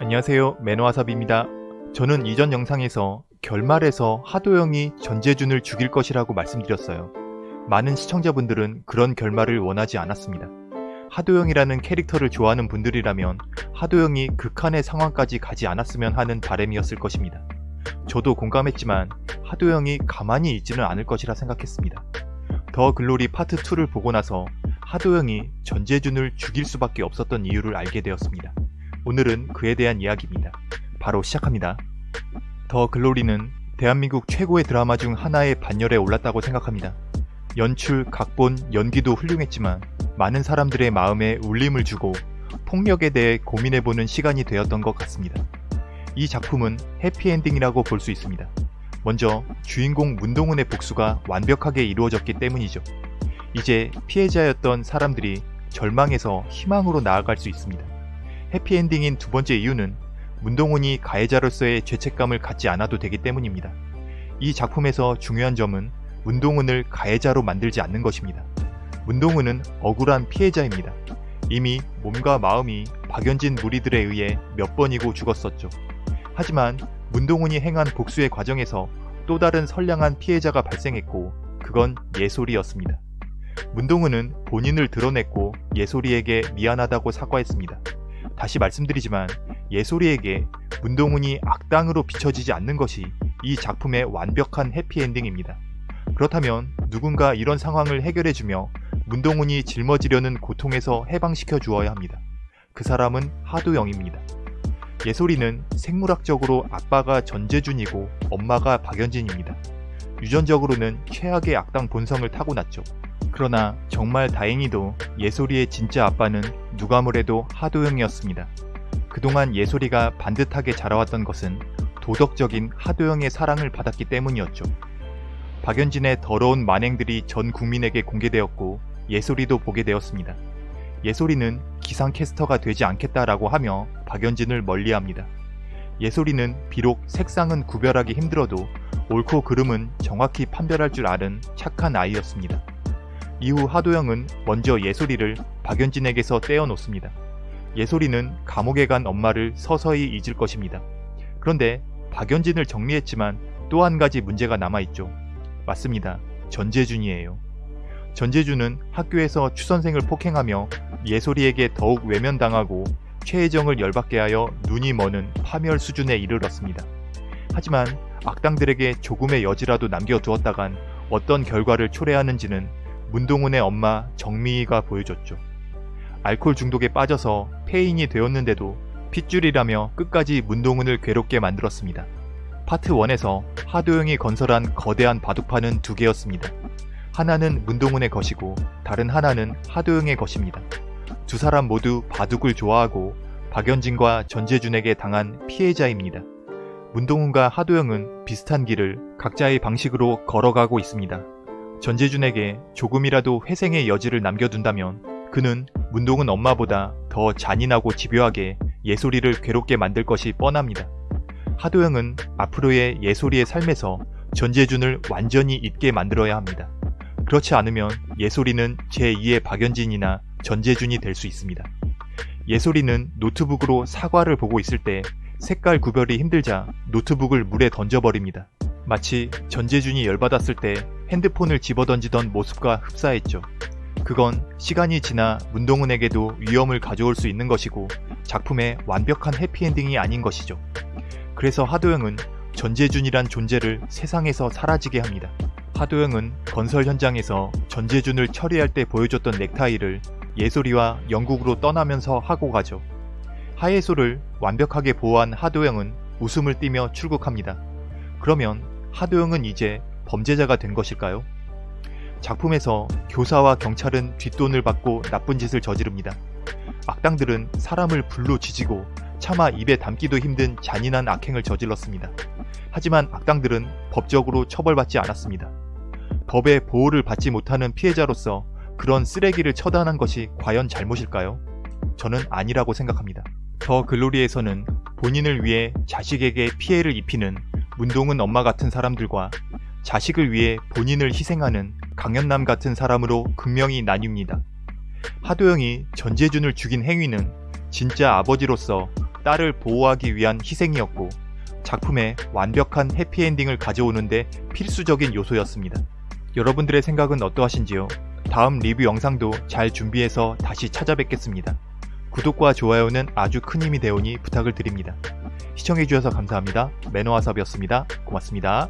안녕하세요 매너와삽입니다. 저는 이전 영상에서 결말에서 하도영이 전재준을 죽일 것이라고 말씀드렸어요. 많은 시청자분들은 그런 결말을 원하지 않았습니다. 하도영이라는 캐릭터를 좋아하는 분들이라면 하도영이 극한의 상황까지 가지 않았으면 하는 바램이었을 것입니다. 저도 공감했지만 하도영이 가만히 있지는 않을 것이라 생각했습니다. 더 글로리 파트 2를 보고 나서 하도영이 전재준을 죽일 수밖에 없었던 이유를 알게 되었습니다. 오늘은 그에 대한 이야기입니다. 바로 시작합니다. 더 글로리는 대한민국 최고의 드라마 중 하나의 반열에 올랐다고 생각합니다. 연출, 각본, 연기도 훌륭했지만 많은 사람들의 마음에 울림을 주고 폭력에 대해 고민해보는 시간이 되었던 것 같습니다. 이 작품은 해피엔딩이라고 볼 수 있습니다. 먼저 주인공 문동은의 복수가 완벽하게 이루어졌기 때문이죠. 이제 피해자였던 사람들이 절망에서 희망으로 나아갈 수 있습니다. 해피엔딩인 두 번째 이유는 문동은이 가해자로서의 죄책감을 갖지 않아도 되기 때문입니다. 이 작품에서 중요한 점은 문동은을 가해자로 만들지 않는 것입니다. 문동은은 억울한 피해자입니다. 이미 몸과 마음이 박연진 무리들에 의해 몇 번이고 죽었었죠. 하지만 문동은이 행한 복수의 과정에서 또 다른 선량한 피해자가 발생했고 그건 예솔이었습니다. 문동은은 본인을 드러냈고 예솔이에게 미안하다고 사과했습니다. 다시 말씀드리지만 예솔이에게 문동은이 악당으로 비춰지지 않는 것이 이 작품의 완벽한 해피엔딩입니다. 그렇다면 누군가 이런 상황을 해결해주며 문동은이 짊어지려는 고통에서 해방시켜 주어야 합니다. 그 사람은 하도영입니다. 예솔이는 생물학적으로 아빠가 전재준이고 엄마가 박연진입니다. 유전적으로는 최악의 악당 본성을 타고났죠. 그러나 정말 다행히도 예솔이의 진짜 아빠는 누가 뭐래도 하도영이었습니다. 그동안 예솔이가 반듯하게 자라왔던 것은 도덕적인 하도영의 사랑을 받았기 때문이었죠. 박연진의 더러운 만행들이 전 국민에게 공개되었고 예솔이도 보게 되었습니다. 예솔이는 기상캐스터가 되지 않겠다라고 하며 박연진을 멀리합니다. 예솔이는 비록 색상은 구별하기 힘들어도 옳고 그름은 정확히 판별할 줄 아는 착한 아이였습니다. 이후 하도영은 먼저 예솔이를 박연진에게서 떼어놓습니다. 예솔이는 감옥에 간 엄마를 서서히 잊을 것입니다. 그런데 박연진을 정리했지만 또 한 가지 문제가 남아있죠. 맞습니다. 전재준이에요. 전재준은 학교에서 추선생을 폭행하며 예솔이에게 더욱 외면당하고 최혜정을 열받게 하여 눈이 머는 파멸 수준에 이르렀습니다. 하지만 악당들에게 조금의 여지라도 남겨두었다간 어떤 결과를 초래하는지는 문동훈의 엄마 정미희가 보여줬죠. 알코올 중독에 빠져서 폐인이 되었는데도 핏줄이라며 끝까지 문동훈을 괴롭게 만들었습니다. 파트 1에서 하도영이 건설한 거대한 바둑판은 두 개였습니다. 하나는 문동훈의 것이고 다른 하나는 하도영의 것입니다. 두 사람 모두 바둑을 좋아하고 박연진과 전재준에게 당한 피해자입니다. 문동훈과 하도영은 비슷한 길을 각자의 방식으로 걸어가고 있습니다. 전재준에게 조금이라도 회생의 여지를 남겨둔다면 그는 문동은 엄마보다 더 잔인하고 집요하게 예솔이를 괴롭게 만들 것이 뻔합니다. 하도영은 앞으로의 예솔이의 삶에서 전재준을 완전히 잊게 만들어야 합니다. 그렇지 않으면 예솔이는 제2의 박연진이나 전재준이 될 수 있습니다. 예솔이는 노트북으로 사과를 보고 있을 때 색깔 구별이 힘들자 노트북을 물에 던져버립니다. 마치 전재준이 열받았을 때 핸드폰을 집어던지던 모습과 흡사했죠. 그건 시간이 지나 문동은에게도 위험을 가져올 수 있는 것이고 작품의 완벽한 해피엔딩이 아닌 것이죠. 그래서 하도영은 전재준이란 존재를 세상에서 사라지게 합니다. 하도영은 건설 현장에서 전재준을 처리할 때 보여줬던 넥타이를 예솔이와 영국으로 떠나면서 하고 가죠. 하예솔을 완벽하게 보호한 하도영은 웃음을 띠며 출국합니다. 그러면 하도영은 이제 범죄자가 된 것일까요? 작품에서 교사와 경찰은 뒷돈을 받고 나쁜 짓을 저지릅니다. 악당들은 사람을 불로 지지고 차마 입에 담기도 힘든 잔인한 악행을 저질렀습니다. 하지만 악당들은 법적으로 처벌받지 않았습니다. 법의 보호를 받지 못하는 피해자로서 그런 쓰레기를 처단한 것이 과연 잘못일까요? 저는 아니라고 생각합니다. 더 글로리에서는 본인을 위해 자식에게 피해를 입히는 문동은 엄마 같은 사람들과 자식을 위해 본인을 희생하는 강연남 같은 사람으로 극명히 나뉩니다. 하도영이 전재준을 죽인 행위는 진짜 아버지로서 딸을 보호하기 위한 희생이었고 작품에 완벽한 해피엔딩을 가져오는데 필수적인 요소였습니다. 여러분들의 생각은 어떠하신지요? 다음 리뷰 영상도 잘 준비해서 다시 찾아뵙겠습니다. 구독과 좋아요는 아주 큰 힘이 되오니 부탁을 드립니다. 시청해주셔서 감사합니다. 매너와섭이었습니다. 고맙습니다.